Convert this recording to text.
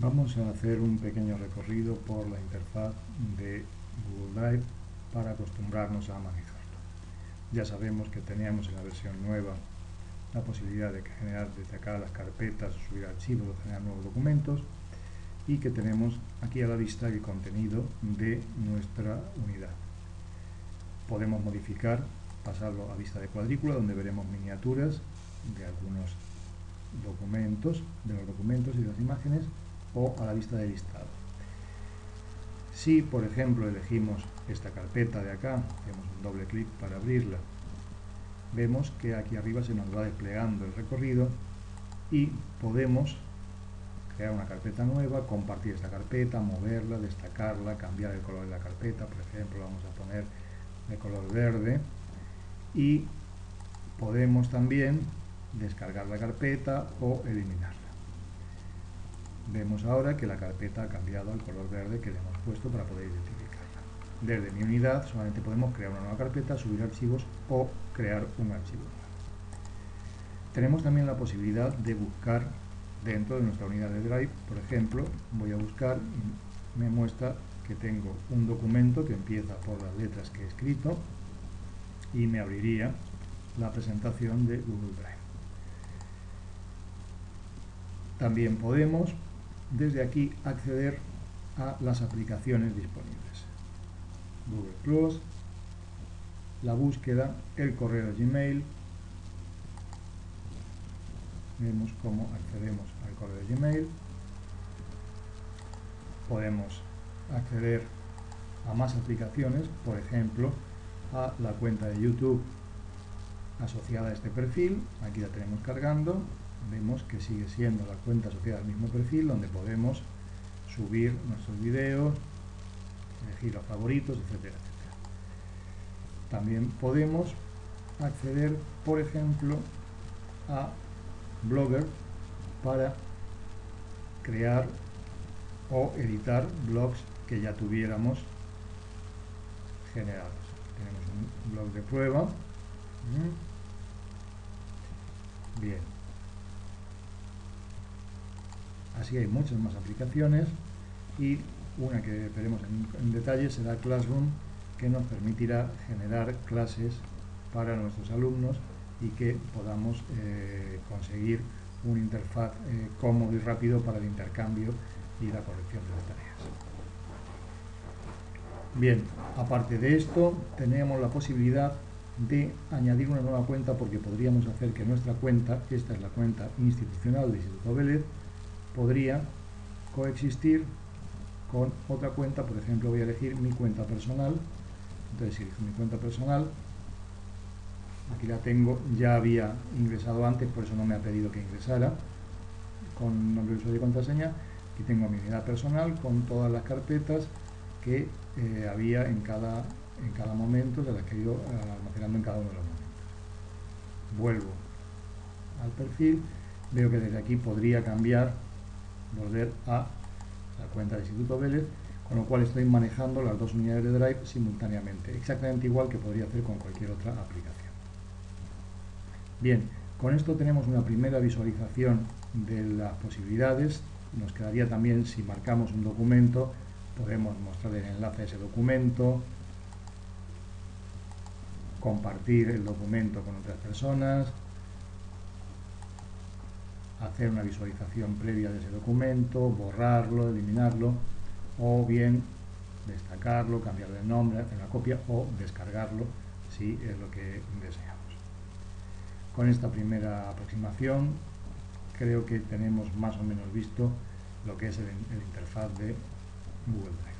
Vamos a hacer un pequeño recorrido por la interfaz de Google Drive para acostumbrarnos a manejarlo. Ya sabemos que teníamos en la versión nueva la posibilidad de generar desde acá las carpetas, subir archivos o generar nuevos documentos y que tenemos aquí a la vista el contenido de nuestra unidad. Podemos modificar, pasarlo a vista de cuadrícula donde veremos miniaturas de algunos documentos, de los documentos y las imágenes o a la vista de listado. Si, por ejemplo, elegimos esta carpeta de acá, hacemos un doble clic para abrirla, vemos que aquí arriba se nos va desplegando el recorrido y podemos crear una carpeta nueva, compartir esta carpeta, moverla, destacarla, cambiar el color de la carpeta, por ejemplo, vamos a poner de color verde y podemos también descargar la carpeta o eliminarla. Vemos ahora que la carpeta ha cambiado al color verde que le hemos puesto para poder identificarla. Desde mi unidad solamente podemos crear una nueva carpeta, subir archivos o crear un archivo Tenemos también la posibilidad de buscar dentro de nuestra unidad de Drive, por ejemplo, voy a buscar y me muestra que tengo un documento que empieza por las letras que he escrito y me abriría la presentación de Google Drive. También podemos desde aquí acceder a las aplicaciones disponibles. Google Plus, la búsqueda, el correo Gmail, vemos cómo accedemos al correo Gmail, podemos acceder a más aplicaciones, por ejemplo, a la cuenta de YouTube asociada a este perfil, aquí la tenemos cargando, vemos que sigue siendo la cuenta asociada al mismo perfil donde podemos subir nuestros vídeos, elegir los favoritos, etcétera, etcétera. También podemos acceder, por ejemplo, a Blogger para crear o editar blogs que ya tuviéramos generados. Tenemos un blog de prueba. Bien, Así hay muchas más aplicaciones y una que veremos en, detalle será Classroom, que nos permitirá generar clases para nuestros alumnos y que podamos eh, conseguir una interfaz eh, cómodo y rápido para el intercambio y la corrección de las tareas. Bien, aparte de esto, tenemos la posibilidad de añadir una nueva cuenta porque podríamos hacer que nuestra cuenta, esta es la cuenta institucional de Instituto Vélez, podría coexistir con otra cuenta, por ejemplo voy a elegir mi cuenta personal, entonces elijo mi cuenta personal, aquí la tengo, ya había ingresado antes, por eso no me ha pedido que ingresara, con nombre de usuario y contraseña, aquí tengo mi unidad personal con todas las carpetas que eh, había en cada, en cada momento, de las que he ido eh, almacenando en cada uno de los momentos. Vuelvo al perfil, veo que desde aquí podría cambiar volver a la cuenta del Instituto Vélez, con lo cual estoy manejando las dos unidades de Drive simultáneamente, exactamente igual que podría hacer con cualquier otra aplicación. Bien, con esto tenemos una primera visualización de las posibilidades, nos quedaría también si marcamos un documento, podemos mostrar el enlace a ese documento, compartir el documento con otras personas, hacer una visualización previa de ese documento, borrarlo, eliminarlo, o bien destacarlo, cambiarle el nombre, hacer una copia o descargarlo si es lo que deseamos. Con esta primera aproximación creo que tenemos más o menos visto lo que es el, el interfaz de Google Drive.